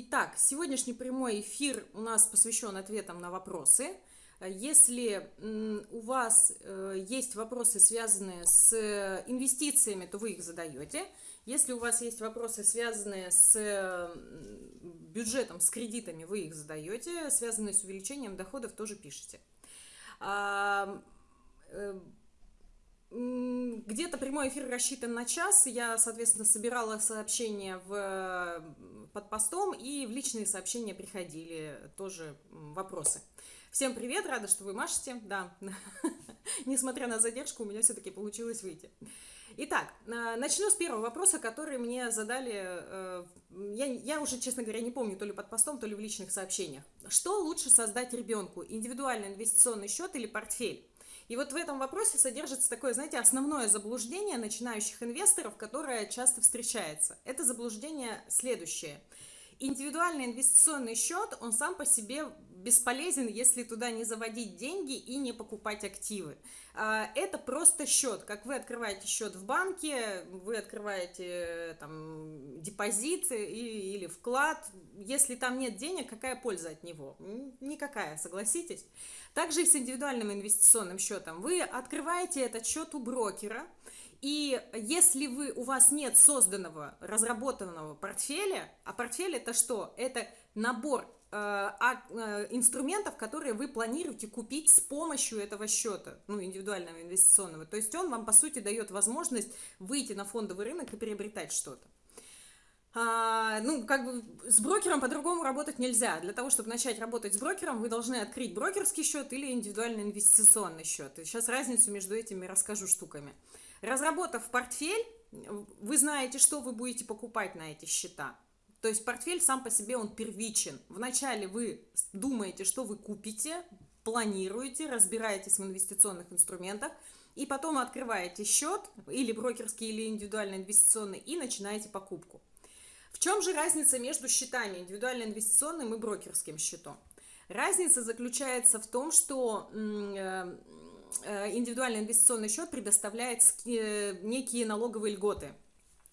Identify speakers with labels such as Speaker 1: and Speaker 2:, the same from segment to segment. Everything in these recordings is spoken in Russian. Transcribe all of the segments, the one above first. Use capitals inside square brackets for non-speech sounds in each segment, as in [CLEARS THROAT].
Speaker 1: Итак, сегодняшний прямой эфир у нас посвящен ответам на вопросы. Если у вас э, есть вопросы, связанные с инвестициями, то вы их задаете. Если у вас есть вопросы, связанные с бюджетом, с кредитами, вы их задаете. Связанные с увеличением доходов, тоже пишите. А, э, где-то прямой эфир рассчитан на час. Я, соответственно, собирала сообщения в, под постом, и в личные сообщения приходили тоже вопросы. Всем привет, рада, что вы машете. Да, [LAUGHS] несмотря на задержку, у меня все-таки получилось выйти. Итак, э, начну с первого вопроса, который мне задали, э, я, я уже, честно говоря, не помню, то ли под постом, то ли в личных сообщениях. Что лучше создать ребенку, индивидуальный инвестиционный счет или портфель? И вот в этом вопросе содержится такое, знаете, основное заблуждение начинающих инвесторов, которое часто встречается. Это заблуждение следующее. Индивидуальный инвестиционный счет, он сам по себе бесполезен, если туда не заводить деньги и не покупать активы. А, это просто счет. Как вы открываете счет в банке, вы открываете там депозит или вклад. Если там нет денег, какая польза от него? Никакая, согласитесь. Также и с индивидуальным инвестиционным счетом. Вы открываете этот счет у брокера, и если вы, у вас нет созданного, разработанного портфеля, а портфель это что? Это набор э, э, инструментов, которые вы планируете купить с помощью этого счета, ну, индивидуального инвестиционного. То есть он вам, по сути, дает возможность выйти на фондовый рынок и приобретать что-то. А, ну, как бы с брокером по-другому работать нельзя. Для того, чтобы начать работать с брокером, вы должны открыть брокерский счет или индивидуальный инвестиционный счет. И сейчас разницу между этими расскажу штуками. Разработав портфель, вы знаете, что вы будете покупать на эти счета. То есть портфель сам по себе, он первичен. Вначале вы думаете, что вы купите, планируете, разбираетесь в инвестиционных инструментах, и потом открываете счет, или брокерский, или индивидуальный инвестиционный, и начинаете покупку. В чем же разница между счетами, индивидуально инвестиционным и брокерским счетом? Разница заключается в том, что э, индивидуальный инвестиционный счет предоставляет э, некие налоговые льготы.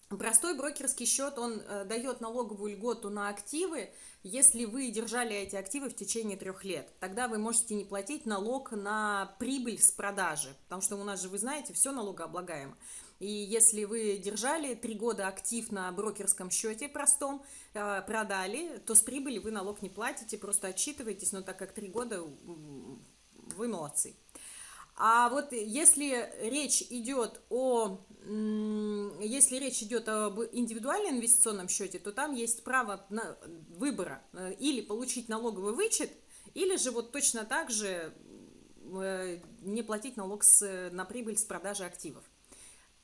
Speaker 1: Простой брокерский счет, он дает налоговую льготу на активы, если вы держали эти активы в течение трех лет. Тогда вы можете не платить налог на прибыль с продажи, потому что у нас же, вы знаете, все налогооблагаемо. И если вы держали три года актив на брокерском счете простом, э, продали, то с прибыли вы налог не платите, просто отчитываетесь, но так как три года вы молодцы. А вот если речь идет о, если речь идет об индивидуальном инвестиционном счете, то там есть право на выбора э, или получить налоговый вычет, или же вот точно так же э, не платить налог с, на прибыль с продажи активов.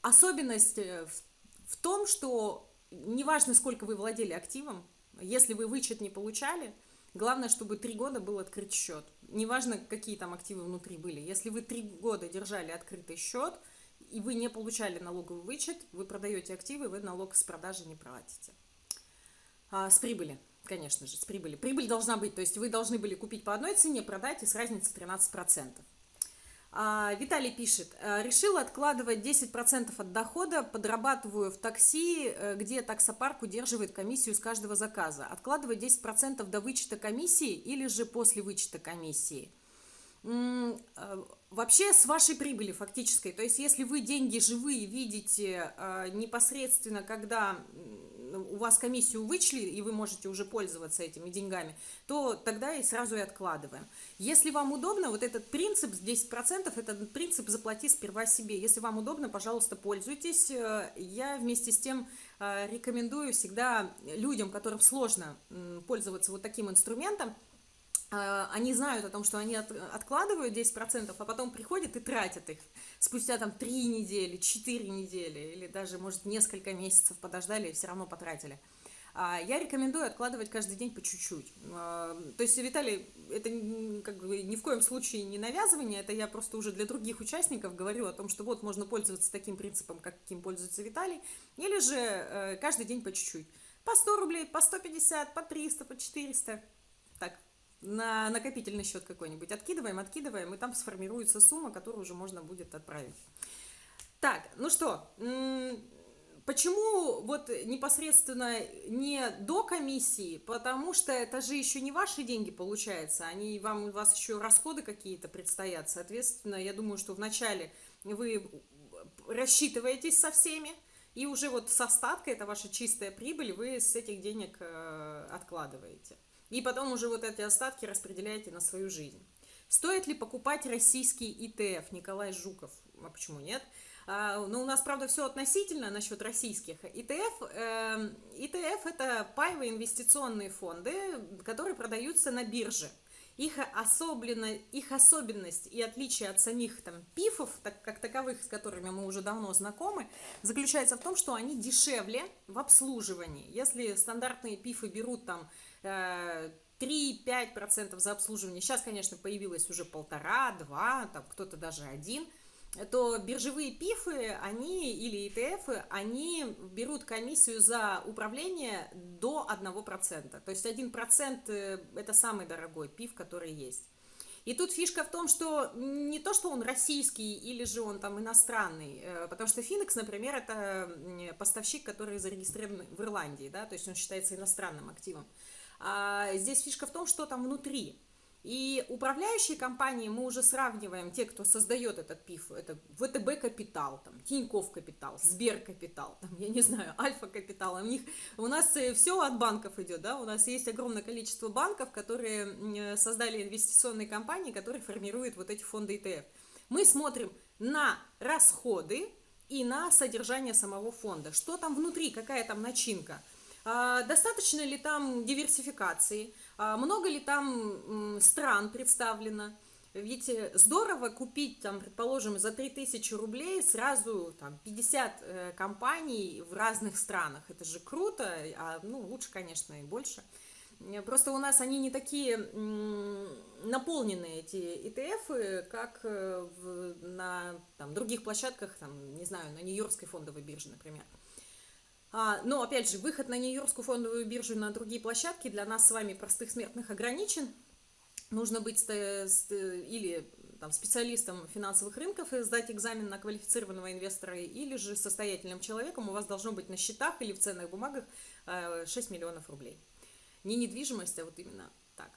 Speaker 1: Особенность э, в, в том, что неважно, сколько вы владели активом, если вы вычет не получали, главное, чтобы три года был открыт счет. Неважно, какие там активы внутри были. Если вы три года держали открытый счет, и вы не получали налоговый вычет, вы продаете активы, вы налог с продажи не платите. А, с прибыли, конечно же, с прибыли. Прибыль должна быть, то есть вы должны были купить по одной цене, продать и с разницей 13%. А, Виталий пишет, «Э, решила откладывать 10% от дохода, подрабатываю в такси, э, где таксопарк удерживает комиссию с каждого заказа. Откладывать 10% до вычета комиссии или же после вычета комиссии? Э, вообще с вашей прибыли фактической, то есть если вы деньги живые видите непосредственно, когда у вас комиссию вычли, и вы можете уже пользоваться этими деньгами, то тогда и сразу и откладываем. Если вам удобно, вот этот принцип 10%, этот принцип заплати сперва себе. Если вам удобно, пожалуйста, пользуйтесь. Я вместе с тем э, рекомендую всегда людям, которым сложно пользоваться вот таким инструментом, э, они знают о том, что они откладывают 10%, а потом приходят и тратят их спустя там три недели, четыре недели или даже, может, несколько месяцев подождали и все равно потратили. А, я рекомендую откладывать каждый день по чуть-чуть. А, то есть, Виталий, это как бы ни в коем случае не навязывание, это я просто уже для других участников говорю о том, что вот можно пользоваться таким принципом, каким пользуется Виталий, или же э, каждый день по чуть-чуть. По 100 рублей, по 150, по 300, по 400. На накопительный счет какой-нибудь откидываем, откидываем, и там сформируется сумма, которую уже можно будет отправить. Так, ну что, почему вот непосредственно не до комиссии? Потому что это же еще не ваши деньги получается, они вам, у вас еще расходы какие-то предстоят. Соответственно, я думаю, что вначале вы рассчитываетесь со всеми, и уже вот с остатка, это ваша чистая прибыль, вы с этих денег э, откладываете. И потом уже вот эти остатки распределяете на свою жизнь. Стоит ли покупать российский ИТФ? Николай Жуков. А почему нет? А, ну, у нас, правда, все относительно насчет российских. ИТФ, э, ИТФ – это паевые инвестиционные фонды, которые продаются на бирже. Их, особенно, их особенность и отличие от самих там, пифов, так, как таковых, с которыми мы уже давно знакомы, заключается в том, что они дешевле в обслуживании. Если стандартные пифы берут там 3-5% э, за обслуживание, сейчас, конечно, появилось уже полтора, два, там кто-то даже один – то биржевые пифы, они или ETF, они берут комиссию за управление до 1%. То есть 1% э, это самый дорогой пиф, который есть. И тут фишка в том, что не то, что он российский или же он там иностранный, э, потому что Финекс, например, это поставщик, который зарегистрирован в Ирландии, да, то есть он считается иностранным активом. А здесь фишка в том, что там внутри. И управляющие компании мы уже сравниваем, те, кто создает этот ПИФ, это ВТБ Капитал, там, Тиньков Капитал, Сбер Капитал, там, я не знаю, [LAUGHS] Альфа Капитал, у них, у нас э, все от банков идет, да, у нас есть огромное количество банков, которые создали инвестиционные компании, которые формируют вот эти фонды ETF. Мы смотрим на расходы и на содержание самого фонда, что там внутри, какая там начинка, достаточно ли там диверсификации, а много ли там стран представлено? Ведь э, здорово купить, там, предположим, за 3000 рублей сразу там, 50 э, компаний в разных странах. Это же круто, а ну, лучше, конечно, и больше. Э, просто у нас они не такие наполненные, эти ETF, как в, на там, других площадках, там, не знаю, на Нью-Йоркской фондовой бирже, например. А, но, опять же, выход на Нью-Йоркскую фондовую биржу и на другие площадки для нас с вами, простых смертных, ограничен. Нужно быть или там, специалистом финансовых рынков и сдать экзамен на квалифицированного инвестора, или же состоятельным человеком у вас должно быть на счетах или в ценных бумагах 6 э, миллионов рублей. Не недвижимость, а вот именно так.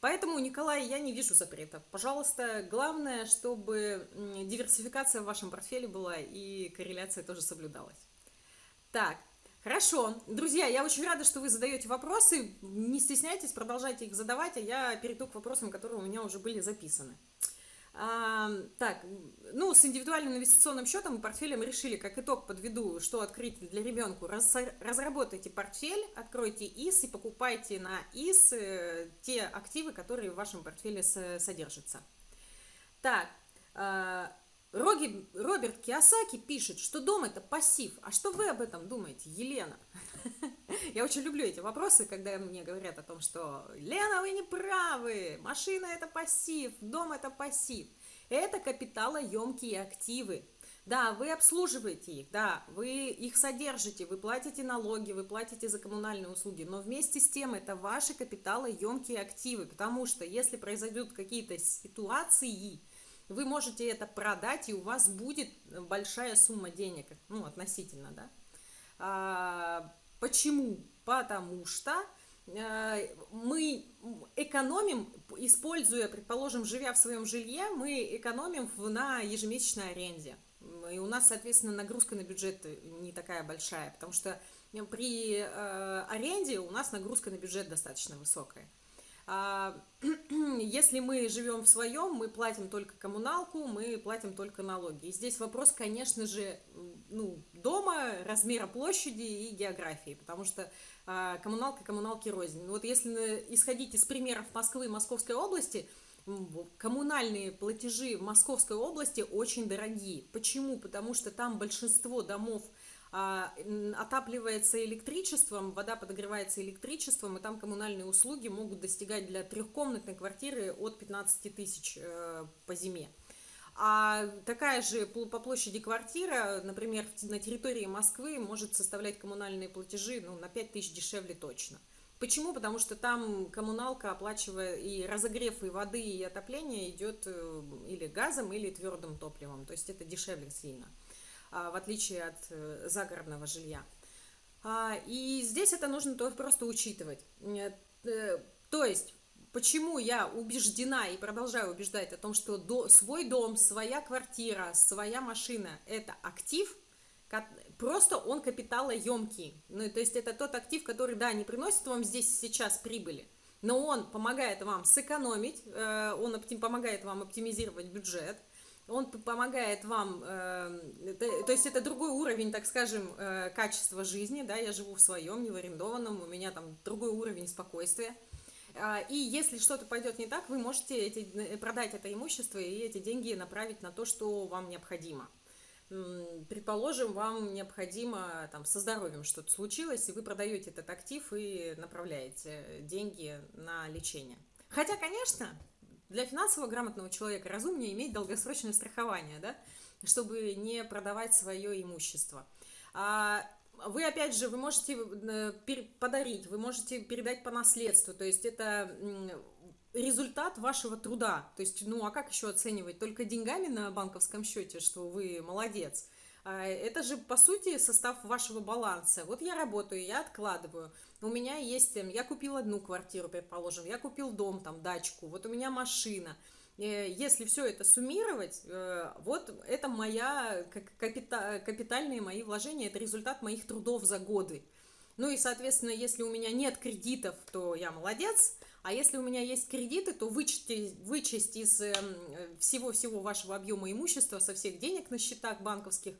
Speaker 1: Поэтому, Николай, я не вижу запретов. Пожалуйста, главное, чтобы диверсификация в вашем портфеле была и корреляция тоже соблюдалась. Так, Хорошо. Друзья, я очень рада, что вы задаете вопросы. Не стесняйтесь, продолжайте их задавать, а я перейду к вопросам, которые у меня уже были записаны. А, так, ну, с индивидуальным инвестиционным счетом и портфелем решили, как итог подведу, что открыть для ребенка. Раз, разработайте портфель, откройте ИС и покупайте на ИС э, те активы, которые в вашем портфеле содержатся. Так, э, Роги, Роберт Киосаки пишет, что дом это пассив. А что вы об этом думаете, Елена? [LAUGHS] Я очень люблю эти вопросы, когда мне говорят о том, что Лена, вы не правы, машина это пассив, дом это пассив. Это капиталоемкие активы. Да, вы обслуживаете их, да, вы их содержите, вы платите налоги, вы платите за коммунальные услуги, но вместе с тем это ваши капиталоемкие активы, потому что если произойдут какие-то ситуации, вы можете это продать, и у вас будет большая сумма денег, ну, относительно, да. А, почему? Потому что э, мы экономим, используя, предположим, живя в своем жилье, мы экономим на ежемесячной аренде. И у нас, соответственно, нагрузка на бюджет не такая большая, потому что при э, аренде у нас нагрузка на бюджет достаточно высокая. А, [CLEARS THROAT] если мы живем в своем, мы платим только коммуналку, мы платим только налоги. И здесь вопрос, конечно же, ну, дома, размера площади и географии, потому что а, коммуналка коммуналки рознь. Вот если исходить из примеров Москвы и Московской области, коммунальные платежи в Московской области очень дорогие. Почему? Потому что там большинство домов – отапливается электричеством, вода подогревается электричеством, и там коммунальные услуги могут достигать для трехкомнатной квартиры от 15 тысяч э, по зиме. А такая же по площади квартира, например, на территории Москвы может составлять коммунальные платежи ну, на 5 тысяч дешевле точно. Почему? Потому что там коммуналка, оплачивая и разогрев и воды, и отопление идет э, или газом, или твердым топливом. То есть это дешевле сильно. В отличие от э, загородного жилья. И здесь это нужно просто учитывать. То есть Почему я убеждена и продолжаю убеждать о том, что свой дом, своя квартира, своя машина – это актив, просто он капиталоемкий. Ну, то есть это тот актив, который, да, не приносит вам здесь сейчас прибыли, но он помогает вам сэкономить, э, он помогает вам оптимизировать бюджет, он помогает вам, э, то есть это другой уровень, так скажем, э, качества жизни, да, я живу в своем, не в арендованном, у меня там другой уровень спокойствия, а, и если что-то пойдет не так, вы можете эти, продать это имущество и эти деньги направить на то, что вам необходимо. Предположим, вам необходимо там, со здоровьем что-то случилось, и вы продаете этот актив и направляете деньги на лечение. Хотя, конечно, для финансово грамотного человека разумнее иметь долгосрочное страхование, да, чтобы не продавать свое имущество. А вы, опять же, вы можете э, подарить, вы можете передать по наследству, то есть это результат вашего труда. То есть, ну, а как еще оценивать? Только деньгами на банковском счете, что вы молодец. А, это же, по сути, состав вашего баланса. Вот я работаю, я откладываю. У меня есть, эм, я купил одну квартиру, предположим, я купил дом, там, дачку, вот у меня машина – Э, если все это суммировать, э, вот это моя капита, капитальные мои вложения, это результат моих трудов за годы. Ну и, соответственно, если у меня нет кредитов, то я молодец, а если у меня есть кредиты, то вычесть, вычесть из всего-всего вашего объема имущества, со всех денег на счетах банковских,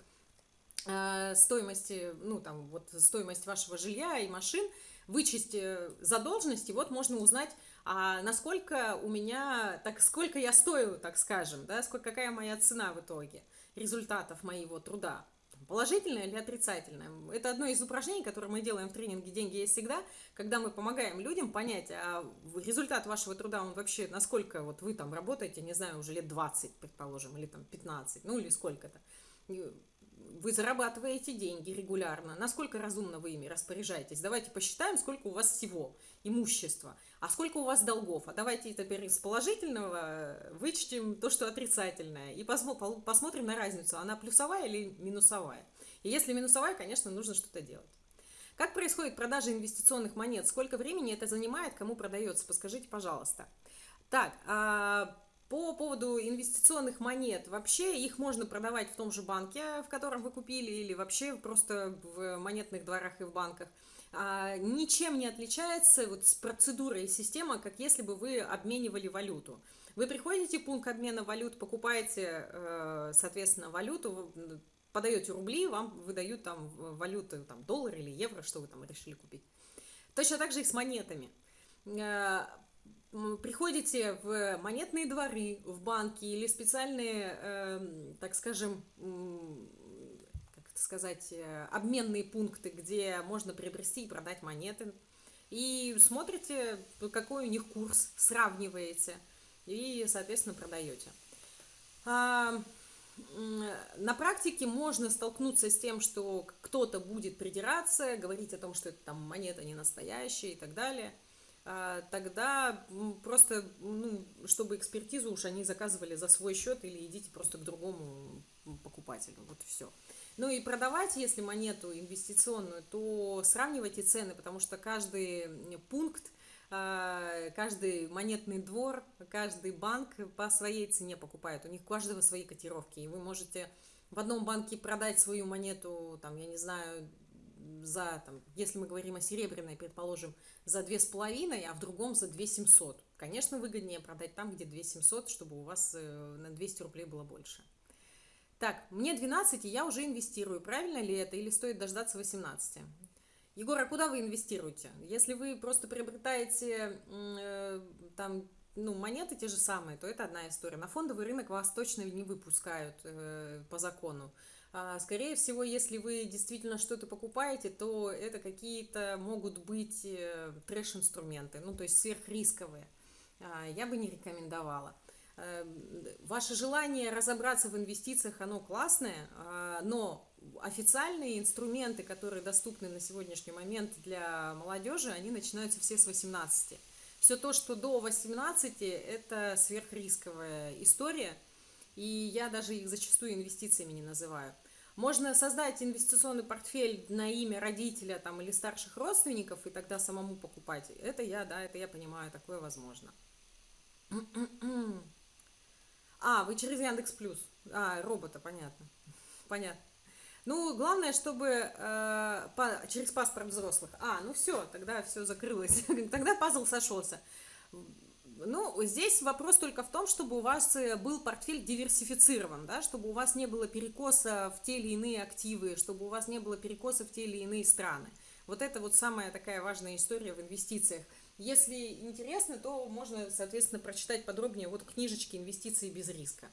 Speaker 1: э, стоимости, ну там вот стоимость вашего жилья и машин, вычесть задолженности, вот можно узнать, а насколько у меня, так сколько я стою, так скажем, да, сколько, какая моя цена в итоге результатов моего труда, положительная или отрицательная. Это одно из упражнений, которые мы делаем в тренинге «Деньги есть всегда», когда мы помогаем людям понять, а результат вашего труда, он вообще, насколько вот вы там работаете, не знаю, уже лет 20, предположим, или там 15, ну или сколько-то вы зарабатываете деньги регулярно, насколько разумно вы ими распоряжаетесь. Давайте посчитаем, сколько у вас всего имущества, а сколько у вас долгов. А давайте теперь из положительного вычтем то, что отрицательное, и посмотрим на разницу, она плюсовая или минусовая. И если минусовая, конечно, нужно что-то делать. Как происходит продажа инвестиционных монет? Сколько времени это занимает? Кому продается? Подскажите, пожалуйста. Так, а по поводу инвестиционных монет, вообще их можно продавать в том же банке, в котором вы купили, или вообще просто в монетных дворах и в банках. А, ничем не отличается вот с процедурой и система, как если бы вы обменивали валюту. Вы приходите в пункт обмена валют, покупаете, э, соответственно, валюту, подаете рубли, вам выдают там валюты, там доллар или евро, что вы там решили купить. Точно так же и с монетами э, приходите в монетные дворы, в банки или специальные, э, так скажем, как это сказать, э, обменные пункты, где можно приобрести и продать монеты. И смотрите, какой у них курс, сравниваете и, соответственно, продаете. А, на практике можно столкнуться с тем, что кто-то будет придираться, говорить о том, что это там монета не настоящая и так далее – тогда просто, ну, чтобы экспертизу уж они заказывали за свой счет или идите просто к другому покупателю, вот все. Ну и продавать, если монету инвестиционную, то сравнивайте цены, потому что каждый пункт, а, каждый монетный двор, каждый банк по своей цене покупает, у них у каждого свои котировки, и вы можете в одном банке продать свою монету, там, я не знаю, за, там, если мы говорим о серебряной, предположим, за 2,5, а в другом за 2 700. Конечно, выгоднее продать там, где 2 700, чтобы у вас э, на 200 рублей было больше. Так, мне 12, и я уже инвестирую. Правильно ли это или стоит дождаться 18? Егор, а куда вы инвестируете? Если вы просто приобретаете э, там ну, монеты те же самые, то это одна история. На фондовый рынок вас точно не выпускают э, по закону. А, скорее всего, если вы действительно что-то покупаете, то это какие-то могут быть э, трэш-инструменты, ну, то есть сверхрисковые. А, я бы не рекомендовала. Э, ваше желание разобраться в инвестициях, оно классное, а, но официальные инструменты, которые доступны на сегодняшний момент для молодежи, они начинаются все с 18. Все то, что до 18, это сверхрисковая история, и я даже их зачастую инвестициями не называю. Можно создать инвестиционный портфель на имя родителя там, или старших родственников и тогда самому покупать. Это я, да, это я понимаю, такое возможно. А, вы через Яндекс Плюс. А, робота, понятно. Понятно. Ну, главное, чтобы э, по, через паспорт взрослых. А, ну все, тогда все закрылось. [LAUGHS] тогда пазл сошелся. Ну, здесь вопрос только в том, чтобы у вас э, был портфель диверсифицирован, да, чтобы у вас не было перекоса в те или иные активы, чтобы у вас не было перекоса в те или иные страны. Вот это вот самая такая важная история в инвестициях. Если интересно, то можно, соответственно, прочитать подробнее вот книжечки «Инвестиции без риска».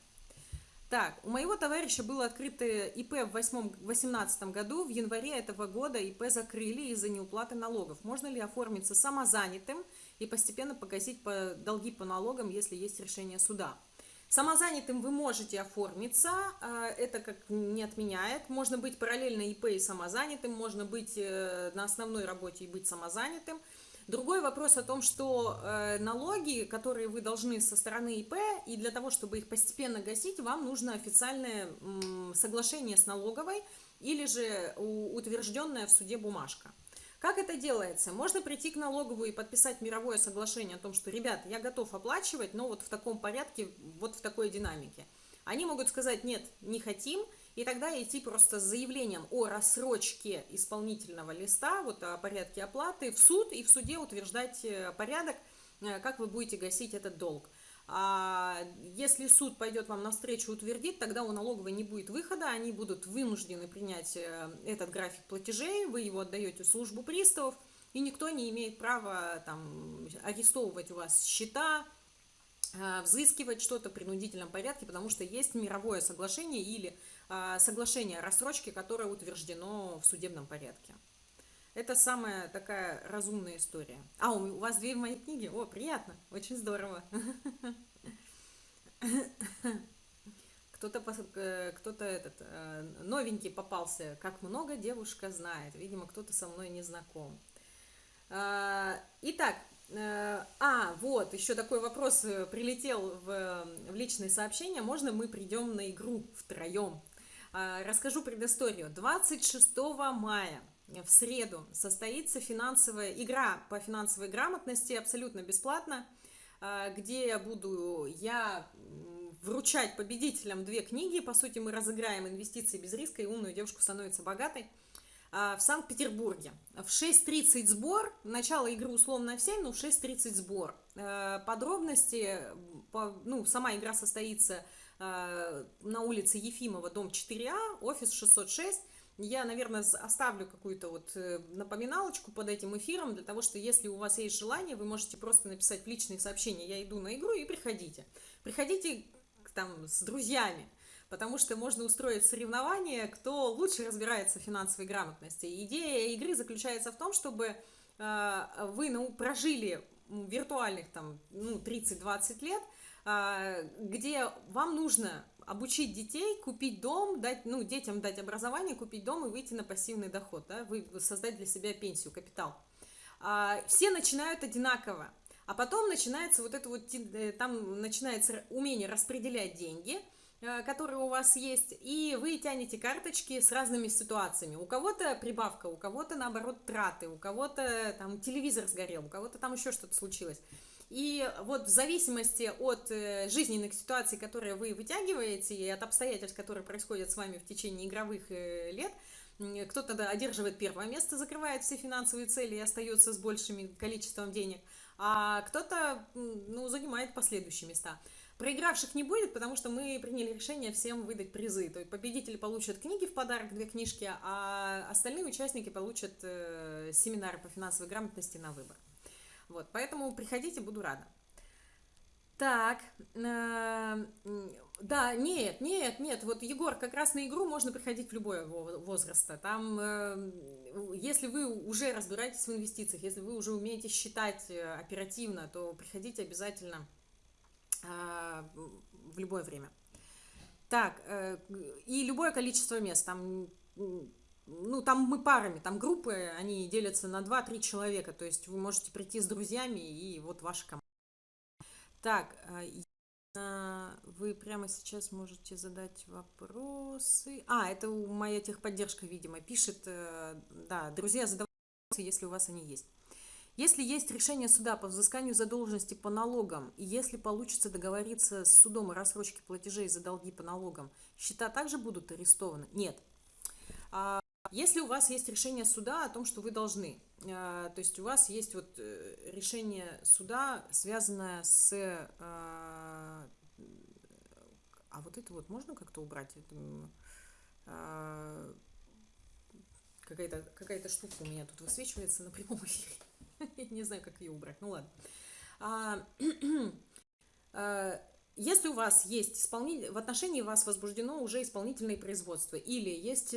Speaker 1: Так, у моего товарища было открыто ИП в 2018 году, в январе этого года ИП закрыли из-за неуплаты налогов. Можно ли оформиться самозанятым и постепенно погасить по, долги по налогам, если есть решение суда? Самозанятым вы можете оформиться, а, это как не отменяет. Можно быть параллельно ИП и самозанятым, можно быть э, на основной работе и быть самозанятым – Другой вопрос о том, что э, налоги, которые вы должны со стороны ИП, и для того, чтобы их постепенно гасить, вам нужно официальное соглашение с налоговой или же утвержденная в суде бумажка. Как это делается? Можно прийти к налоговую и подписать мировое соглашение о том, что, ребят, я готов оплачивать, но вот в таком порядке, вот в такой динамике. Они могут сказать, нет, не хотим, и тогда идти просто с заявлением о рассрочке исполнительного листа, вот о порядке оплаты, в суд и в суде утверждать э, порядок, э, как вы будете гасить этот долг. А если суд пойдет вам навстречу и утвердит, тогда у налоговой не будет выхода, они будут вынуждены принять э, этот график платежей, вы его отдаете в службу приставов, и никто не имеет права там, арестовывать у вас счета, взыскивать что-то в принудительном порядке, потому что есть мировое соглашение или а, соглашение о рассрочке, которое утверждено в судебном порядке. Это самая такая разумная история. А, у вас две в моей книге? О, приятно, очень здорово. Кто-то э, кто этот э, новенький попался. Как много девушка знает. Видимо, кто-то со мной не знаком. А, итак, э, а, вот, еще такой вопрос прилетел в, в личные сообщения. Можно мы придем на игру втроем? А, расскажу предысторию. 26 мая в среду состоится финансовая игра по финансовой грамотности абсолютно бесплатно, а, где я буду я вручать победителям две книги. По сути, мы разыграем инвестиции без риска и умную девушку становится богатой а, в Санкт-Петербурге. В 6.30 сбор, начало игры условно в 7, но в 6.30 сбор. Подробности, ну, сама игра состоится Э, на улице Ефимова, дом 4А, офис 606. Я, наверное, оставлю какую-то вот э, напоминалочку под этим эфиром, для того, что если у вас есть желание, вы можете просто написать в личные сообщения «Я иду на игру» и приходите. Приходите там с друзьями, потому что можно устроить соревнование, кто лучше разбирается в финансовой грамотности. Идея игры заключается в том, чтобы э, вы ну, прожили виртуальных там ну, 30-20 лет, а, где вам нужно обучить детей, купить дом, дать, ну, детям дать образование, купить дом и выйти на пассивный доход, да, вы, создать для себя пенсию, капитал. А, все начинают одинаково, а потом начинается вот это вот, э, там начинается умение распределять деньги, э, которые у вас есть, и вы тянете карточки с разными ситуациями. У кого-то прибавка, у кого-то, наоборот, траты, у кого-то там телевизор сгорел, у кого-то там еще что-то случилось. И вот в зависимости от э, жизненных ситуаций, которые вы вытягиваете, и от обстоятельств, которые происходят с вами в течение игровых э, лет, кто-то одерживает первое место, закрывает все финансовые цели и остается с большим количеством денег, а кто-то ну, занимает последующие места. Проигравших не будет, потому что мы приняли решение всем выдать призы. То есть победители получат книги в подарок, две книжки, а остальные участники получат э, семинары по финансовой грамотности на выбор. Вот, поэтому приходите, буду рада. Так, э, да, нет, нет, нет, вот, Егор, как раз на игру можно приходить в любой возраста. Там, э, если вы уже разбираетесь в инвестициях, если вы уже умеете считать э, оперативно, то приходите обязательно в любое время. Так, и любое количество мест, там ну, там мы парами, там группы, они делятся на 2-3 человека, то есть вы можете прийти с друзьями и вот ваша команда. Так, А, вы прямо сейчас можете задать вопросы. А, это моя техподдержка, видимо, пишет. Э, да, друзья, задавайте вопросы, если у вас они есть. Если есть решение суда по взысканию задолженности по налогам, и если получится договориться с судом о рассрочке платежей за долги по налогам, счета также будут арестованы? Нет. А если у вас есть решение суда о том, что вы должны, а, то есть у вас есть вот э, решение суда, связанное с... А, а вот это вот можно как-то убрать? А, какая-то какая штука у меня тут высвечивается на прямом [LAUGHS] эфире. Я не знаю, как ее убрать. Ну ладно. [CLEARS THROAT] Если у вас есть исполнитель, в отношении вас возбуждено уже исполнительное производство, или есть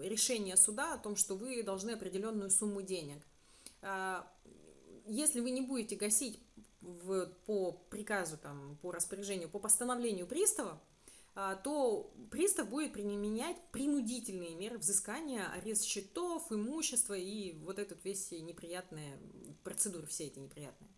Speaker 1: решение суда о том, что вы должны определенную сумму денег, а, если вы не будете гасить в, по приказу, там, по распоряжению, по постановлению пристава, а, то пристав будет применять принудительные меры взыскания, арест счетов, имущества и вот этот весь неприятные процедуры, все эти неприятные.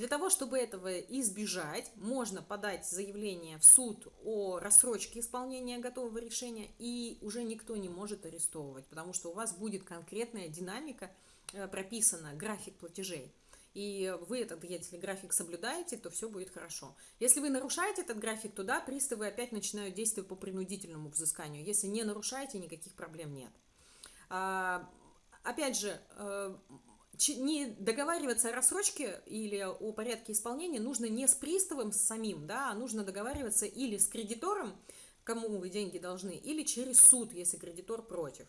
Speaker 1: Для того, чтобы этого избежать, можно подать заявление в суд о рассрочке исполнения готового решения, и уже никто не может арестовывать, потому что у вас будет конкретная динамика э, прописана, график платежей и вы этот, если график соблюдаете, то все будет хорошо. Если вы нарушаете этот график, то да, приставы опять начинают действовать по принудительному взысканию. Если не нарушаете, никаких проблем нет. А, опять же, э, не договариваться о рассрочке или о порядке исполнения нужно не с приставом самим, да, а нужно договариваться или с кредитором, кому вы деньги должны, или через суд, если кредитор против.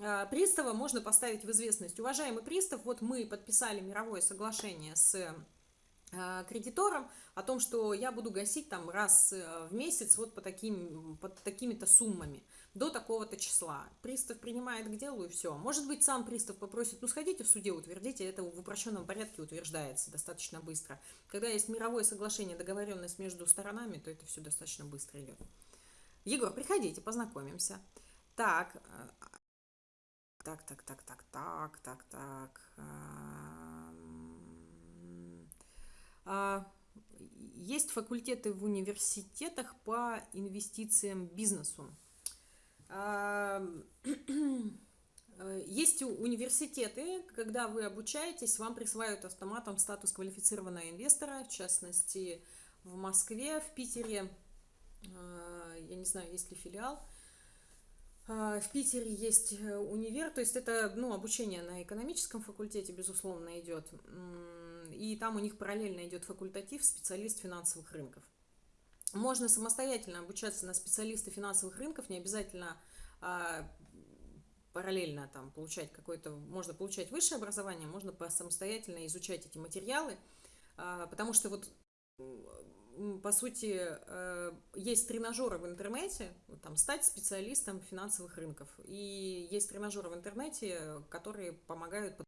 Speaker 1: А, пристава можно поставить в известность. Уважаемый пристав, вот мы подписали мировое соглашение с а, кредитором о том, что я буду гасить там раз э, в месяц вот по, таким, по такими-то суммами до такого-то числа. Пристав принимает к делу и все. Может быть, сам пристав попросит, ну сходите в суде, утвердите, это в упрощенном порядке утверждается достаточно быстро. Когда есть мировое соглашение, договоренность между сторонами, то это все достаточно быстро идет. Егор, приходите, познакомимся. Так, так, так, так, так, так, так, так. А, есть факультеты в университетах по инвестициям бизнесу. [CLEARS THROAT] Есть университеты, когда вы обучаетесь, вам присваивают автоматом статус квалифицированного инвестора, в частности, в Москве, в Питере, а, я не знаю, есть ли филиал, а, в Питере есть э, универ, то есть это ну, обучение на экономическом факультете, безусловно, идет. И там у них параллельно идет факультатив специалист финансовых рынков. Можно самостоятельно обучаться на специалиста финансовых рынков, не обязательно а, параллельно там получать какое-то, можно получать высшее образование, можно самостоятельно изучать эти материалы, а, потому что вот по сути, э, есть тренажеры в интернете, там, стать специалистом финансовых рынков. И есть тренажеры в интернете, которые помогают по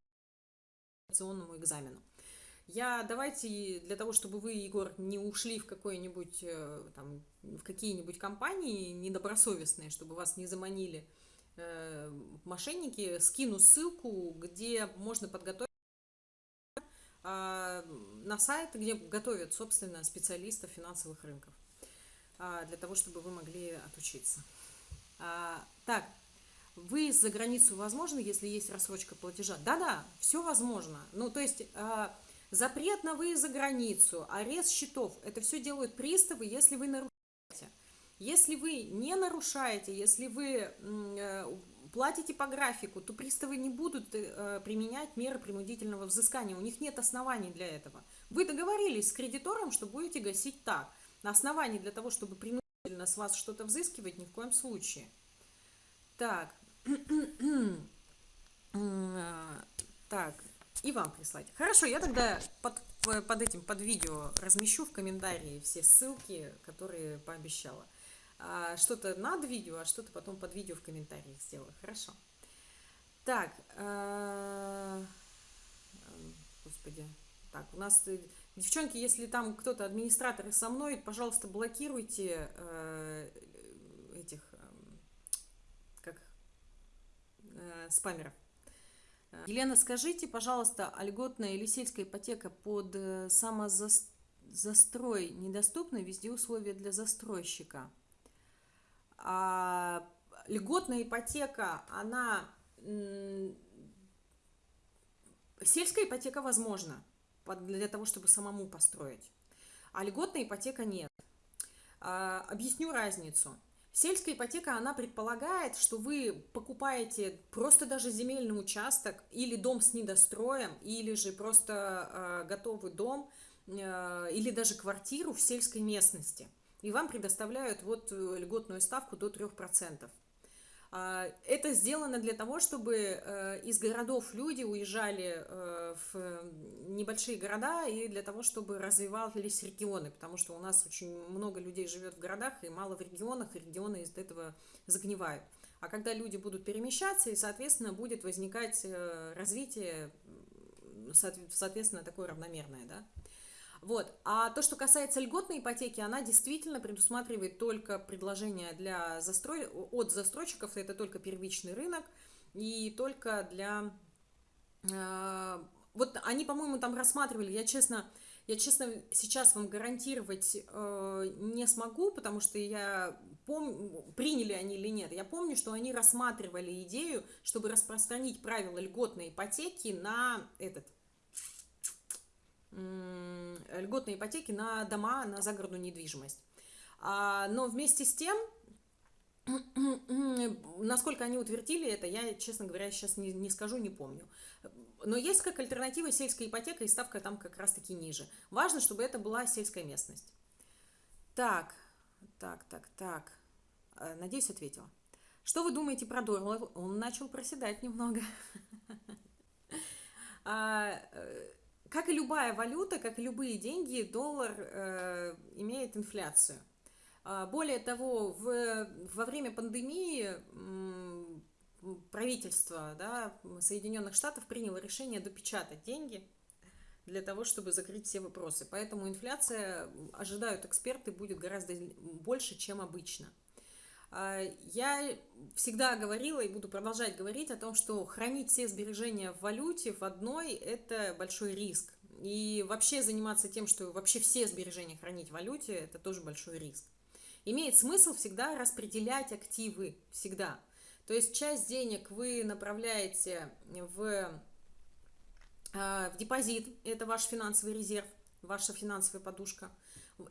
Speaker 1: экзамену. Я давайте для того, чтобы вы, Егор, не ушли в какой-нибудь э, там в какие-нибудь компании недобросовестные, чтобы вас не заманили э, мошенники, скину ссылку, где можно подготовить а, на сайт, где готовят, собственно, специалистов финансовых рынков, а, для того, чтобы вы могли отучиться. А, так, выезд за границу возможно, если есть рассрочка платежа? Да-да, все возможно. Ну, то есть запрет на выезд за границу, арест счетов, это все делают приставы, если вы нарушаете. Если вы не нарушаете, если вы э, платите по графику, то приставы не будут э, применять меры принудительного взыскания. У них нет оснований для этого. Вы договорились с кредитором, что будете гасить так. На основании для того, чтобы принудительно с вас что-то взыскивать, ни в коем случае. Так. [CLEARS THROAT] так, и вам прислать. Хорошо, я тогда под, под этим, под видео размещу в комментарии все ссылки, которые пообещала. А, что-то над видео, а что-то потом под видео в комментариях сделаю. Хорошо. Так, э, господи, так, у нас, э, девчонки, если там кто-то, администраторы со мной, пожалуйста, блокируйте э, этих, как, спамеров. Елена, скажите, пожалуйста, а льготная или сельская ипотека под самозаст застрой недоступны, везде условия для застройщика. А льготная ипотека, она... Сельская ипотека возможна для того, чтобы самому построить, а льготная ипотека нет. А, объясню разницу. Сельская ипотека, она предполагает, что вы покупаете просто даже земельный участок или дом с недостроем, или же просто э, готовый дом, э, или даже квартиру в сельской местности. И вам предоставляют вот э, льготную ставку до 3%. А, это сделано для того, чтобы э, из городов люди уезжали э, в небольшие города и для того, чтобы развивались регионы, потому что у нас очень много людей живет в городах и мало в регионах, и регионы из этого загнивают. А когда люди будут перемещаться, и, соответственно, будет возникать э, развитие, соответственно, такое равномерное, да, вот. А то, что касается льготной ипотеки, она действительно предусматривает только предложения для застрой... от застройщиков, это только первичный рынок, и только для... Э, вот они, по-моему, там рассматривали, я честно... Я, честно, сейчас вам гарантировать э, не смогу, потому что я помню, приняли они или нет. Я помню, что они рассматривали идею, чтобы распространить правила льготной ипотеки на этот, льготные ипотеки на дома, на загородную недвижимость. А, но вместе с тем, [CLEARS THROAT] насколько они утвердили это, я, честно говоря, сейчас не, не скажу, не помню. Но есть как альтернатива сельская ипотека, и ставка там как раз-таки ниже. Важно, чтобы это была сельская местность. Так, так, так, так. Э, надеюсь, ответила. Что вы думаете про доллар? Он начал проседать немного. [LAUGHS] Как и любая валюта, как и любые деньги, доллар э, имеет инфляцию. А, более того, в, во время пандемии правительство да, Соединенных Штатов приняло решение допечатать деньги для того, чтобы закрыть все вопросы. Поэтому инфляция, ожидают эксперты, будет гораздо больше, чем обычно. А, я всегда говорила и буду продолжать говорить о том, что хранить все сбережения в валюте в одной – это большой риск. И вообще заниматься тем, что вообще все сбережения хранить в валюте – это тоже большой риск. Имеет смысл всегда распределять активы, всегда. То есть часть денег вы направляете в, а, в депозит, это ваш финансовый резерв, ваша финансовая подушка –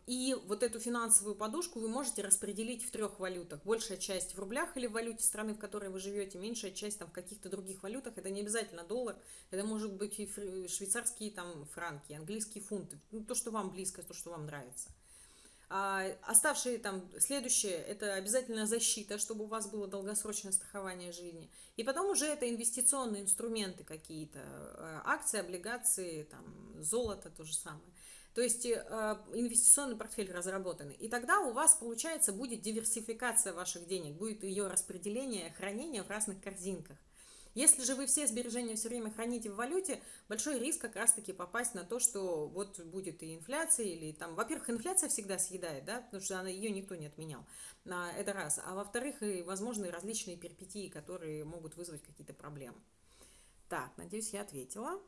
Speaker 1: и вот эту финансовую подушку вы можете распределить в трех валютах. Большая часть в рублях или в валюте страны, в которой вы живете, меньшая часть там в каких-то других валютах. Это не обязательно доллар, это может быть и швейцарские там франки, английские фунты. Ну, то, что вам близко, то, что вам нравится. А оставшие там, следующее, это обязательно защита, чтобы у вас было долгосрочное страхование жизни. И потом уже это инвестиционные инструменты какие-то, э, акции, облигации, там, золото то же самое. То есть э, инвестиционный портфель разработанный. И тогда у вас, получается, будет диверсификация ваших денег, будет ее распределение, хранение в разных корзинках. Если же вы все сбережения все время храните в валюте, большой риск как раз-таки попасть на то, что вот будет и инфляция, или там, во-первых, инфляция всегда съедает, да, потому что она, ее никто не отменял, это раз. А во-вторых, и возможные различные перипетии, которые могут вызвать какие-то проблемы. Так, надеюсь, я ответила.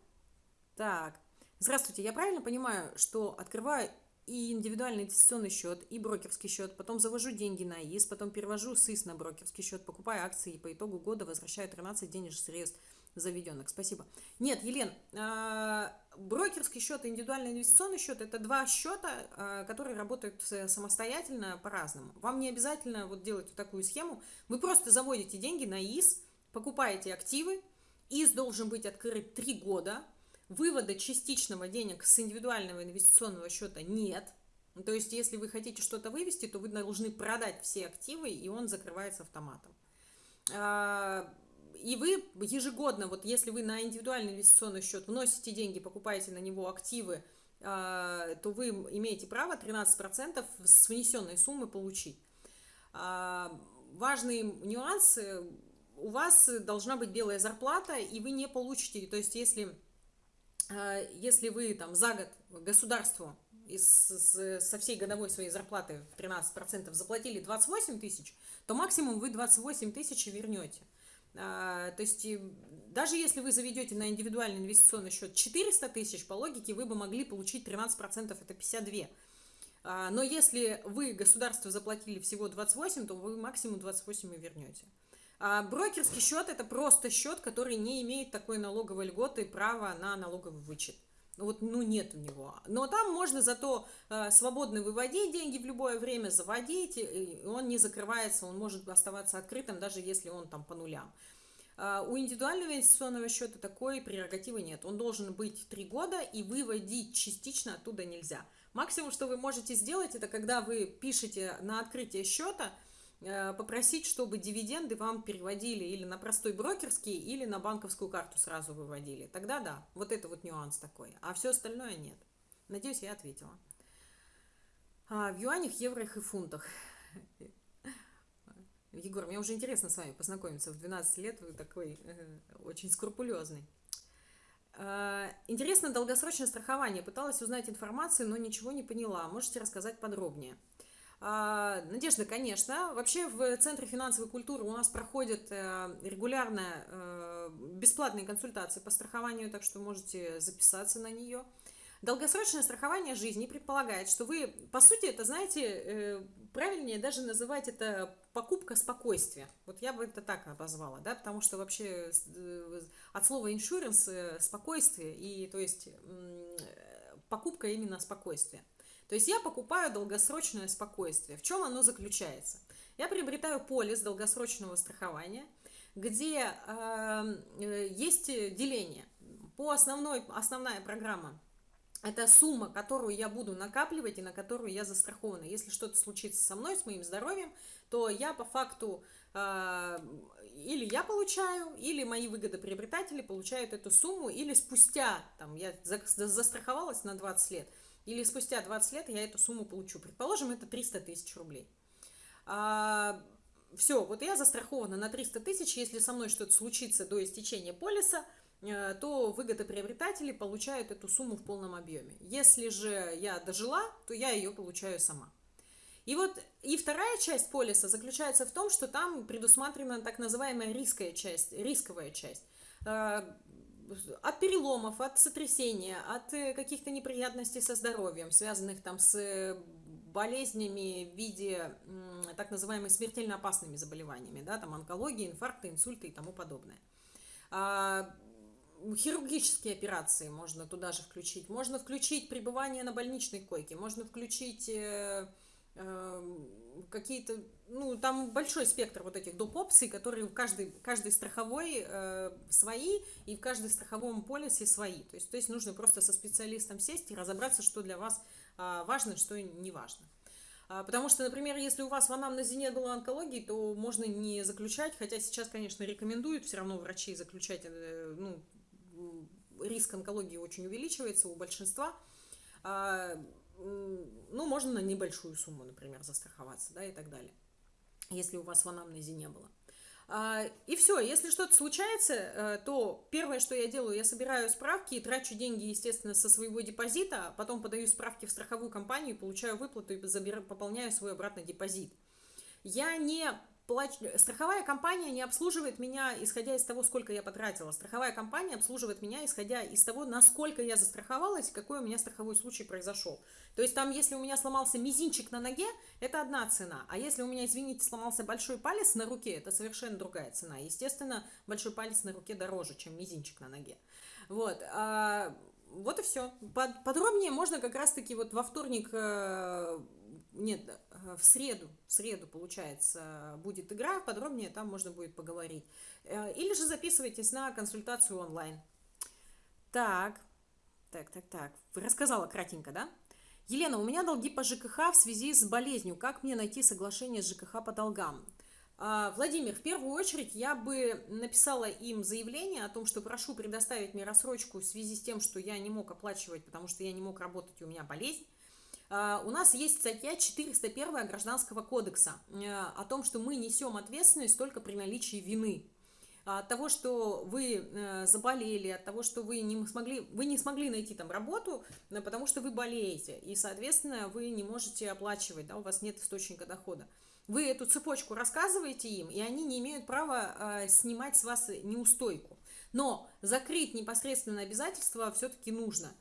Speaker 1: Так, Здравствуйте, я правильно понимаю, что открываю и индивидуальный инвестиционный счет, и брокерский счет, потом завожу деньги на ИС, потом перевожу СИС на брокерский счет, покупаю акции и по итогу года возвращаю 13 денежных средств заведенных. Спасибо. Нет, Елен, а, брокерский счет и индивидуальный инвестиционный счет – это два счета, а, которые работают самостоятельно по-разному. Вам не обязательно вот делать вот такую схему. Вы просто заводите деньги на ИС, покупаете активы. ИС должен быть открыт 3 года – Вывода частичного денег с индивидуального инвестиционного счета нет. То есть, если вы хотите что-то вывести, то вы должны продать все активы, и он закрывается автоматом. А, и вы ежегодно, вот если вы на индивидуальный инвестиционный счет вносите деньги, покупаете на него активы, а, то вы имеете право 13% с внесенной суммы получить. А, важный нюанс, у вас должна быть белая зарплата, и вы не получите, то есть если если вы там за год государству из, со всей годовой своей зарплаты в 13% заплатили 28 тысяч, то максимум вы 28 тысяч вернете. То есть даже если вы заведете на индивидуальный инвестиционный счет 400 тысяч, по логике вы бы могли получить 13%, это 52. Но если вы государству заплатили всего 28, то вы максимум 28 и вернете. А брокерский счет это просто счет, который не имеет такой налоговой льготы и права на налоговый вычет. Вот, ну, нет у него. Но там можно зато э, свободно выводить деньги в любое время, заводить, и он не закрывается, он может оставаться открытым, даже если он там по нулям. А у индивидуального инвестиционного счета такой прерогативы нет. Он должен быть 3 года, и выводить частично оттуда нельзя. Максимум, что вы можете сделать, это когда вы пишете на открытие счета – Э, попросить, чтобы дивиденды вам переводили или на простой брокерский, или на банковскую карту сразу выводили. Тогда да, вот это вот нюанс такой. А все остальное нет. Надеюсь, я ответила. А, в юанях, еврох и фунтах. [LAUGHS] Егор, мне уже интересно с вами познакомиться. В 12 лет вы такой э, очень скрупулезный. Э, интересно долгосрочное страхование. Пыталась узнать информацию, но ничего не поняла. Можете рассказать подробнее? А, Надежда, конечно. Вообще в Центре финансовой культуры у нас проходят э, регулярно э, бесплатные консультации по страхованию, так что можете записаться на нее. Долгосрочное страхование жизни предполагает, что вы, по сути, это, знаете, э, правильнее даже называть это покупка спокойствия. Вот я бы это так обозвала, да, потому что вообще от слова insurance спокойствие, и то есть покупка именно спокойствия. То есть я покупаю долгосрочное спокойствие. В чем оно заключается? Я приобретаю полис долгосрочного страхования, где э, э есть деление. По основной, основная программа это сумма, которую я буду накапливать и на которую я застрахована. Если что-то случится со мной, с моим здоровьем, то я по факту э, или я получаю, или мои выгодоприобретатели получают эту сумму, или спустя, там, я застраховалась на 20 лет, или спустя 20 лет я эту сумму получу. Предположим, это 300 тысяч рублей. А, все, вот я застрахована на 300 тысяч, если со мной что-то случится до истечения полиса, э, то выгодоприобретатели получают эту сумму в полном объеме. Если же я дожила, то я ее получаю сама. И вот и вторая часть полиса заключается в том, что там предусмотрена так называемая рисковая часть, рисковая часть. От переломов, от сотрясения, от э, каких-то неприятностей со здоровьем, связанных там с э, болезнями в виде так называемыми смертельно опасными заболеваниями, да, там онкология, инфаркты, инсульты и тому подобное. А, хирургические операции можно туда же включить, можно включить пребывание на больничной койке, можно включить э, какие-то, ну, там большой спектр вот этих доп. опций, которые в каждой, каждой страховой э, свои, и в каждой страховом полисе свои. То есть, то есть нужно просто со специалистом сесть и разобраться, что для вас э, важно, что не важно. А, потому что, например, если у вас в анамнезе не было онкологии, то можно не заключать, хотя сейчас, конечно, рекомендуют все равно врачи заключать, э, ну, риск онкологии очень увеличивается у большинства. Ну, можно на небольшую сумму, например, застраховаться, да, и так далее, если у вас в анамнезе не было. А, и все, если что-то случается, э, то первое, что я делаю, я собираю справки и трачу деньги, естественно, со своего депозита, а потом подаю справки в страховую компанию, получаю выплату и забираю, пополняю свой обратный депозит. Я не плач... страховая компания не обслуживает меня, исходя из того, сколько я потратила. Страховая компания обслуживает меня, исходя из того, насколько я застраховалась, какой у меня страховой случай произошел. То есть там, если у меня сломался мизинчик на ноге, это одна цена. А если у меня, извините, сломался большой палец на руке, это совершенно другая цена. Естественно, большой палец на руке дороже, чем мизинчик на ноге. Вот. А, вот и все. Подробнее можно как раз-таки вот во вторник э, нет, э, в среду, в среду, получается, будет игра, подробнее там можно будет поговорить. Э, или же записывайтесь на консультацию онлайн. Так, так, так, так. Рассказала кратенько, да? Елена, у меня долги по ЖКХ в связи с болезнью. Как мне найти соглашение с ЖКХ по долгам? А, Владимир, в первую очередь я бы написала им заявление о том, что прошу предоставить мне рассрочку в связи с тем, что я не мог оплачивать, потому что я не мог работать, у меня болезнь. А, у нас есть статья 401 Гражданского кодекса э, о том, что мы несем ответственность только при наличии вины. От того, что вы э, заболели, от того, что вы не смогли, вы не смогли найти там работу, э, потому что вы болеете, и, соответственно, вы не можете оплачивать, да, у вас нет источника дохода. Вы эту цепочку рассказываете им, и они не имеют права снимать с вас неустойку. Но закрыть непосредственно обязательства все-таки нужно.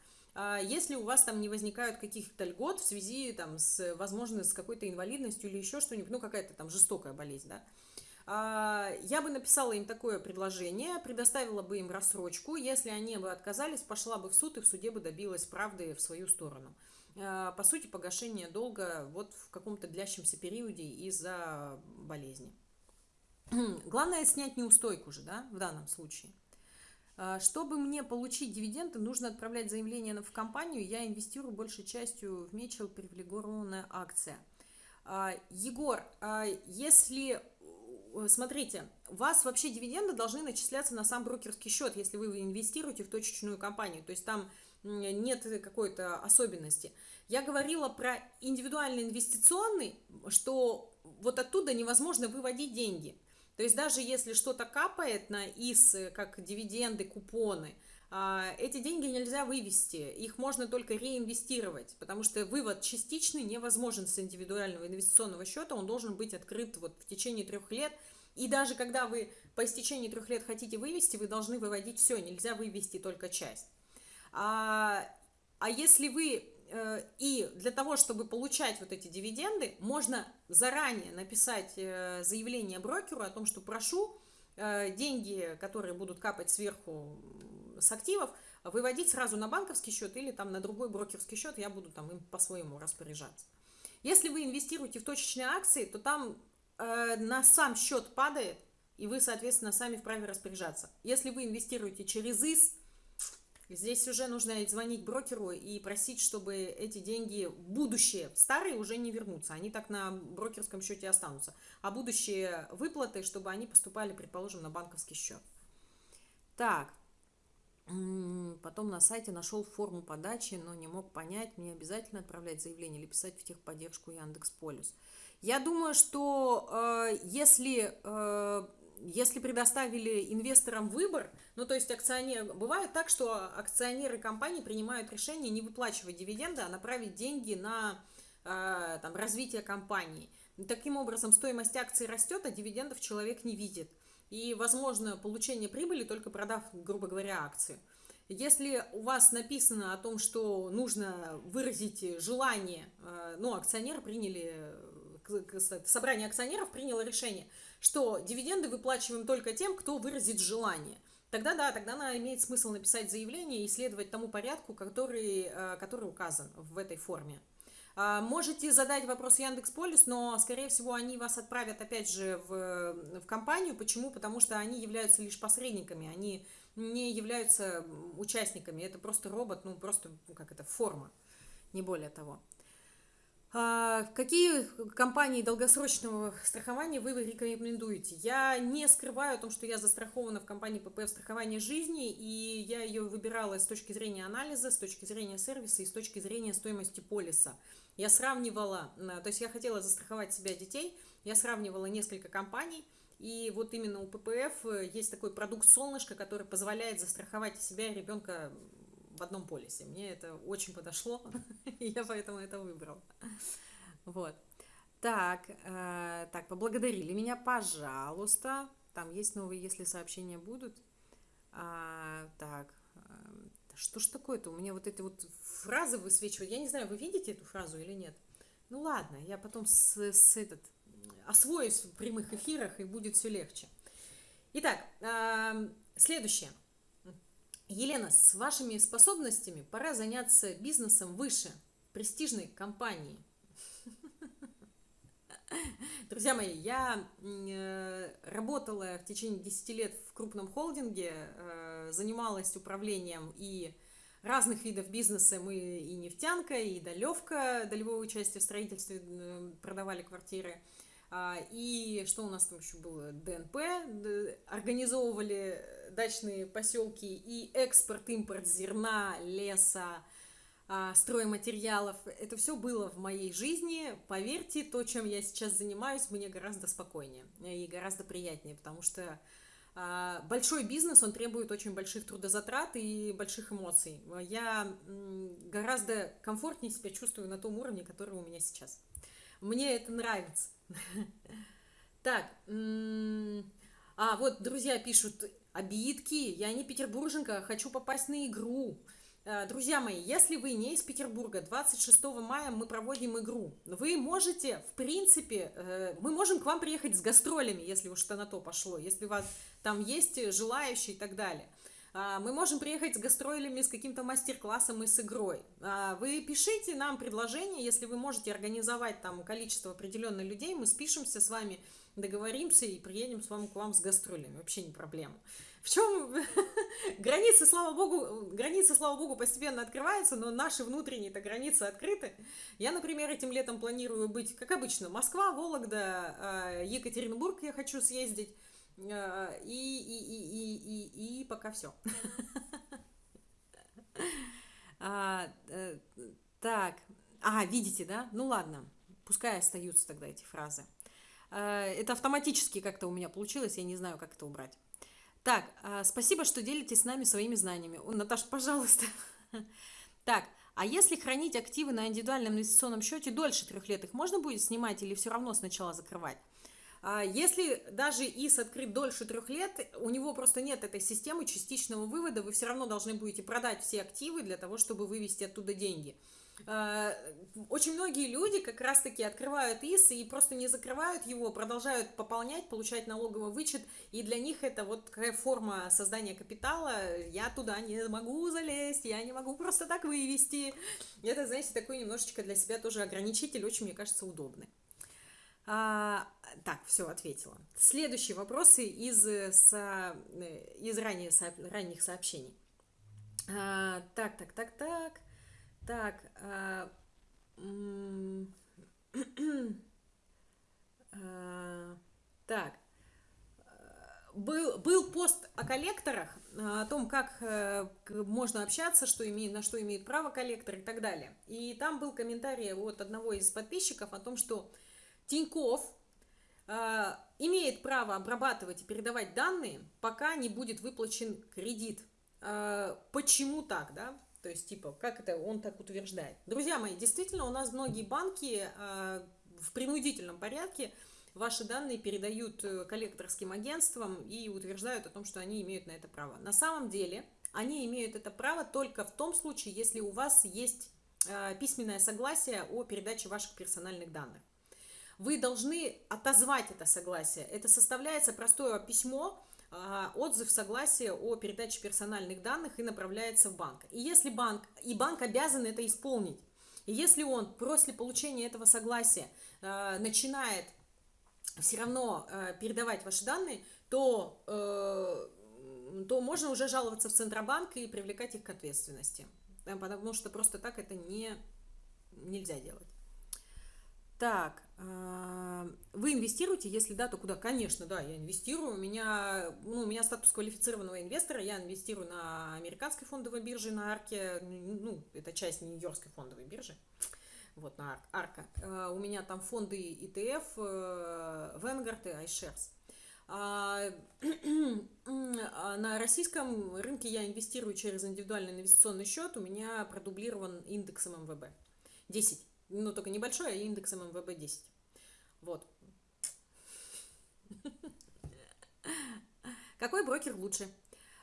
Speaker 1: А если у вас там не возникают каких-то льгот в связи там, с, возможно, с какой-то инвалидностью или еще что-нибудь, ну какая-то там жестокая болезнь, да, а, я бы написала им такое предложение, предоставила бы им рассрочку, если они бы отказались, пошла бы в суд и в суде бы добилась правды в свою сторону. А, по сути, погашение долга вот в каком-то длящемся периоде из-за болезни. Главное снять неустойку же, да, в данном случае. А, чтобы мне получить дивиденды, нужно отправлять заявление в компанию. Я инвестирую большей частью в Мечел привилегированная акция. Егор, если Э, смотрите, у вас вообще дивиденды должны начисляться на сам брокерский счет, если вы инвестируете в точечную компанию. То есть там нет какой-то особенности. Я говорила про индивидуальный инвестиционный, что вот оттуда невозможно выводить деньги. То есть даже если что-то капает на ИС, как дивиденды, купоны – а, эти деньги нельзя вывести, их можно только реинвестировать, потому что вывод частичный невозможен с индивидуального инвестиционного счета, он должен быть открыт вот в течение трех лет, и даже когда вы по истечении трех лет хотите вывести, вы должны выводить все, нельзя вывести только часть. А, а если вы и для того, чтобы получать вот эти дивиденды, можно заранее написать э, заявление брокеру о том, что прошу э, деньги, которые будут капать сверху с активов выводить сразу на банковский счет или там на другой брокерский счет, я буду там им по-своему распоряжаться. Если вы инвестируете в точечные акции, то там э, на сам счет падает, и вы, соответственно, сами вправе распоряжаться. Если вы инвестируете через ИС, здесь уже нужно звонить брокеру и просить, чтобы эти деньги, будущие, старые уже не вернутся, они так на брокерском счете останутся, а будущие выплаты, чтобы они поступали, предположим, на банковский счет. Так, Потом на сайте нашел форму подачи, но не мог понять, мне обязательно отправлять заявление или писать в техподдержку Яндекс Полюс. Я думаю, что э, если, э, если предоставили инвесторам выбор, ну то есть акционер, бывает так, что акционеры компании принимают решение не выплачивать дивиденды, а направить деньги на э, там, развитие компании. Таким образом, стоимость акций растет, а дивидендов человек не видит и возможно получение прибыли только продав, грубо говоря, акции. Если у вас написано о том, что нужно выразить желание, э, ну, акционеры приняли, собрание акционеров приняло решение, что дивиденды выплачиваем только тем, кто выразит желание. Тогда да, тогда она имеет смысл написать заявление и следовать тому порядку, который, э, который указан в этой форме. А, можете задать вопрос Яндекс Полис, но, скорее всего, они вас отправят, опять же, в, в компанию. Почему? Потому что они являются лишь посредниками, они не являются участниками. Это просто робот, ну, просто, ну, как это, форма, не более того. А, какие компании долгосрочного страхования вы рекомендуете? Я не скрываю о том, что я застрахована в компании ППФ страхования жизни, и я ее выбирала с точки зрения анализа, с точки зрения сервиса и с точки зрения стоимости полиса. Я сравнивала, то есть я хотела застраховать себя детей, я сравнивала несколько компаний, и вот именно у ППФ есть такой продукт «Солнышко», который позволяет застраховать себя и ребенка в одном полисе. Мне это очень подошло, [LAUGHS] и я поэтому это выбрала. Вот. Так, э, так, поблагодарили меня, пожалуйста. Там есть новые, если сообщения будут. А, так, э, что ж такое-то? У меня вот эти вот фразы высвечивают. Я не знаю, вы видите эту фразу или нет? Ну ладно, я потом с, с этот, освоюсь в прямых эфирах, и будет все легче. Итак, э, следующее. Елена, с вашими способностями пора заняться бизнесом выше, престижной компании. [LAUGHS] Друзья мои, я э, работала в течение 10 лет в крупном холдинге, э, занималась управлением и разных видов бизнеса. Мы и нефтянка, и долевка, долевое участие в строительстве, э, продавали квартиры. А, и что у нас там еще было? ДНП, организовывали дачные поселки и экспорт, импорт зерна, леса, а, стройматериалов. Это все было в моей жизни. Поверьте, то, чем я сейчас занимаюсь, мне гораздо спокойнее и гораздо приятнее, потому что а, большой бизнес, он требует очень больших трудозатрат и больших эмоций. Я гораздо комфортнее себя чувствую на том уровне, который у меня сейчас. Мне это нравится. [LAUGHS] Так, а вот друзья пишут, обидки, я не петербурженка, хочу попасть на игру. Э, друзья мои, если вы не из Петербурга, 26 мая мы проводим игру. Вы можете, в принципе, э, мы можем к вам приехать с гастролями, если уж что на то пошло, если у вас там есть желающие и так далее. А, мы можем приехать с гастролями, с каким-то мастер-классом и с игрой. А, вы пишите нам предложение, если вы можете организовать там количество определенных людей, мы спишемся с вами, договоримся и приедем с вами к вам с гастролями. Вообще не проблема. В чем [LAUGHS] границы, слава богу, границы, слава богу, постепенно открываются, но наши внутренние-то границы открыты. Я, например, этим летом планирую быть, как обычно, Москва, Вологда, а, Екатеринбург я хочу съездить. А, и, и, и, и, и, и пока все. [LAUGHS] А, э, так, а, видите, да? Ну ладно, пускай остаются тогда эти фразы. Это автоматически как-то у меня получилось, я не знаю, как это убрать. Так, спасибо, что делитесь с нами своими знаниями. О, Наташа, пожалуйста. [LAUGHS] Так, а если хранить активы на индивидуальном инвестиционном счете дольше трех лет, их можно будет снимать или все равно сначала закрывать? А если даже ИС открыт дольше трех лет, у него просто нет этой системы частичного вывода, вы все равно должны будете продать все активы для того, чтобы вывести оттуда деньги. А, очень многие люди как раз-таки открывают ИС и просто не закрывают его, продолжают пополнять, получать налоговый вычет, и для них это вот такая форма создания капитала, я туда не могу залезть, я не могу просто так вывести. Это, знаете, такой немножечко для себя тоже ограничитель, очень, мне кажется, удобный. А, так, все, ответила. Следующие вопросы из, э, со, э, из ранее, со, ранних сообщений. А, так, так, так, так. Так. А, [CLEARS THROAT] а, так. Был, был пост о коллекторах, о том, как э, можно общаться, что имеет, на что имеет право коллектор и так далее. И там был комментарий от одного из подписчиков о том, что Тиньков имеет право обрабатывать и передавать данные, пока не будет выплачен кредит. Почему так, да? То есть, типа, как это он так утверждает? Друзья мои, действительно, у нас многие банки э, в принудительном порядке ваши данные передают э, коллекторским агентствам и утверждают о том, что они имеют на это право. На самом деле, они имеют это право только в том случае, если у вас есть э, письменное согласие о передаче ваших персональных данных вы должны отозвать это согласие. Это составляется простое письмо, отзыв согласия о передаче персональных данных и направляется в банк. И если банк, и банк обязан это исполнить. И если он после получения этого согласия а, начинает все равно а, передавать ваши данные, то, э, то можно уже жаловаться в Центробанк и привлекать их к ответственности. Потому что просто так это не, нельзя делать. Так, а, вы инвестируете? Если да, то куда? Конечно, да, я инвестирую. У меня, ну, у меня статус квалифицированного инвестора. Я инвестирую на американской фондовой бирже, на Арке. Ну, это часть Нью-Йоркской фондовой биржи. Вот, на Арка. А, у меня там фонды ETF, э, Vanguard и iShares. А, на российском рынке я инвестирую через индивидуальный инвестиционный счет. У меня продублирован индексом МВБ. 10 ну, только небольшой, а индексом МВБ-10. Вот. Какой брокер лучше?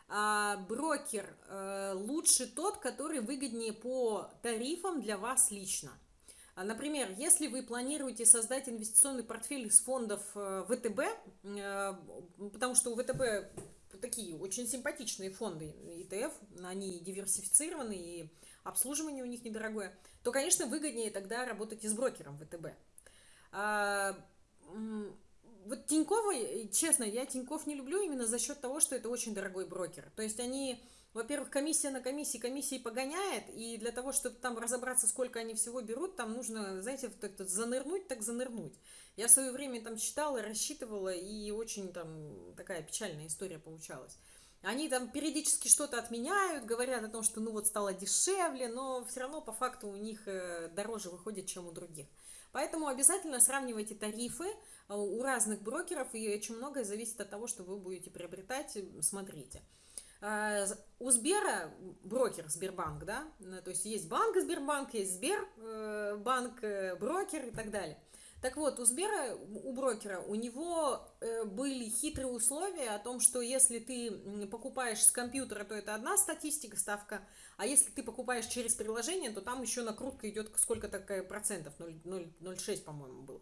Speaker 1: А, брокер а, лучше тот, который выгоднее по тарифам для вас лично. А, например, если вы планируете создать инвестиционный портфель из фондов э, ВТБ, э, потому что у ВТБ такие очень симпатичные фонды ETF, они диверсифицированы и обслуживание у них недорогое, то, конечно, выгоднее тогда работать и с брокером ВТБ. А, вот Тинькова, честно, я Тиньков не люблю именно за счет того, что это очень дорогой брокер. То есть они, во-первых, комиссия на комиссии, комиссии погоняет, и для того, чтобы там разобраться, сколько они всего берут, там нужно, знаете, вот так занырнуть, так занырнуть. Я в свое время там читала, рассчитывала, и очень там такая печальная история получалась. Они там периодически что-то отменяют, говорят о том, что ну вот стало дешевле, но все равно по факту у них э, дороже выходит, чем у других. Поэтому обязательно сравнивайте тарифы э, у разных брокеров, и очень многое зависит от того, что вы будете приобретать, смотрите. А, у Сбера брокер Сбербанк, да, то есть есть банк Сбербанк, есть Сбербанк, э, брокер и так далее. Так вот, у Сбера, у брокера, у него э, были хитрые условия о том, что если ты покупаешь с компьютера, то это одна статистика, ставка, а если ты покупаешь через приложение, то там еще накрутка идет сколько такая процентов, 0,06, по-моему, было.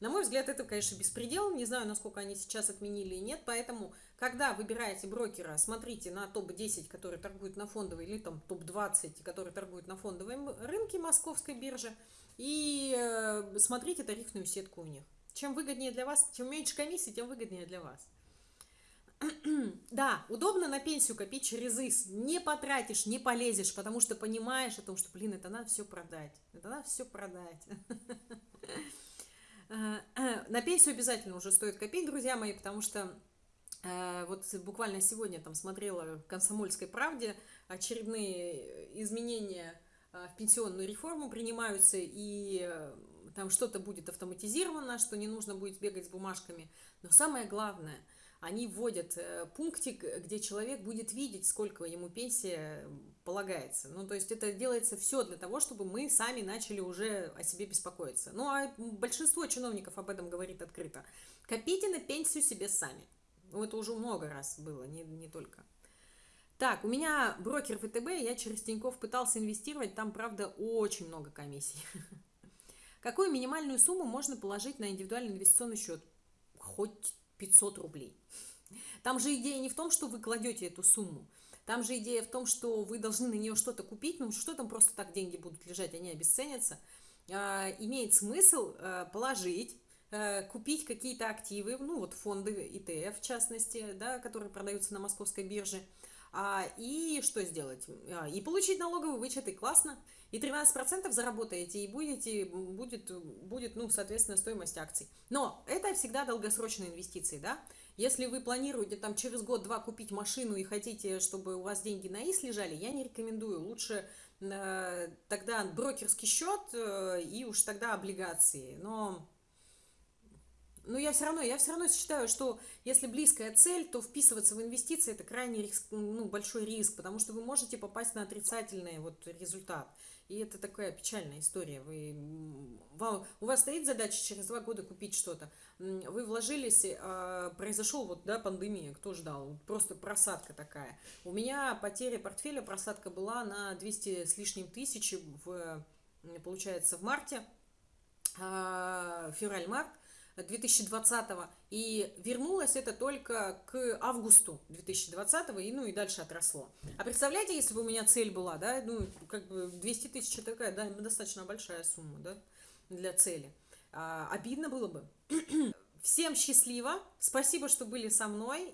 Speaker 1: На мой взгляд, это, конечно, беспредел. Не знаю, насколько они сейчас отменили и нет. Поэтому, когда выбираете брокера, смотрите на топ-10, которые торгуют на фондовой, или там топ-20, которые торгуют на фондовом рынке московской биржи, и э, смотрите тарифную сетку у них. Чем выгоднее для вас, чем меньше комиссии, тем выгоднее для вас. [CLEARS THROAT] Да, удобно на пенсию копить через ИС. Не потратишь, не полезешь, потому что понимаешь о том, что, блин, это надо все продать. Это надо все продать. Э, [LAUGHS] э, на пенсию обязательно уже стоит копить, друзья мои, потому что э, вот буквально сегодня там смотрела в «Комсомольской правде» очередные изменения в пенсионную реформу принимаются, и там что-то будет автоматизировано, что не нужно будет бегать с бумажками. Но самое главное – они вводят э, пунктик, где человек будет видеть, сколько ему пенсия полагается. Ну, то есть это делается все для того, чтобы мы сами начали уже о себе беспокоиться. Ну, а большинство чиновников об этом говорит открыто. Копите на пенсию себе сами. Ну, это уже много раз было, не, не только. Так, у меня брокер ВТБ, я через Тинькофф пытался инвестировать, там, правда, очень много комиссий. [LAUGHS] Какую минимальную сумму можно положить на индивидуальный инвестиционный счет? Хоть 500 рублей. Там же идея не в том, что вы кладете эту сумму. Там же идея в том, что вы должны на нее что-то купить. Ну, что там просто так деньги будут лежать, они обесценятся. А, имеет смысл а, положить, а, купить какие-то активы, ну, вот фонды ETF, в частности, да, которые продаются на московской бирже. А, и что сделать? А, и получить налоговый вычет, и классно. И 13% заработаете, и будете, будет, будет, ну, соответственно, стоимость акций. Но это всегда долгосрочные инвестиции, да? Если вы планируете там через год-два купить машину и хотите, чтобы у вас деньги на ИС лежали, я не рекомендую. Лучше э, тогда брокерский счет э, и уж тогда облигации. Но но я все равно, я все равно считаю, что если близкая цель, то вписываться в инвестиции это крайне риск, ну, большой риск, потому что вы можете попасть на отрицательный вот результат. И это такая печальная история. Вы, вам, у вас стоит задача через два года купить что-то. Вы вложились, а, произошел вот, да, пандемия, кто ждал? Просто просадка такая. У меня потеря портфеля, просадка была на 200 с лишним тысяч, в, получается, в марте, а, февраль-март. 2020 и вернулось это только к августу 2020 и ну и дальше отросло. А представляете, если бы у меня цель была, да, ну как бы 200 тысяч такая, да, достаточно большая сумма, да, для цели. А, обидно было бы. [CLEARS THROAT] Всем счастливо, спасибо, что были со мной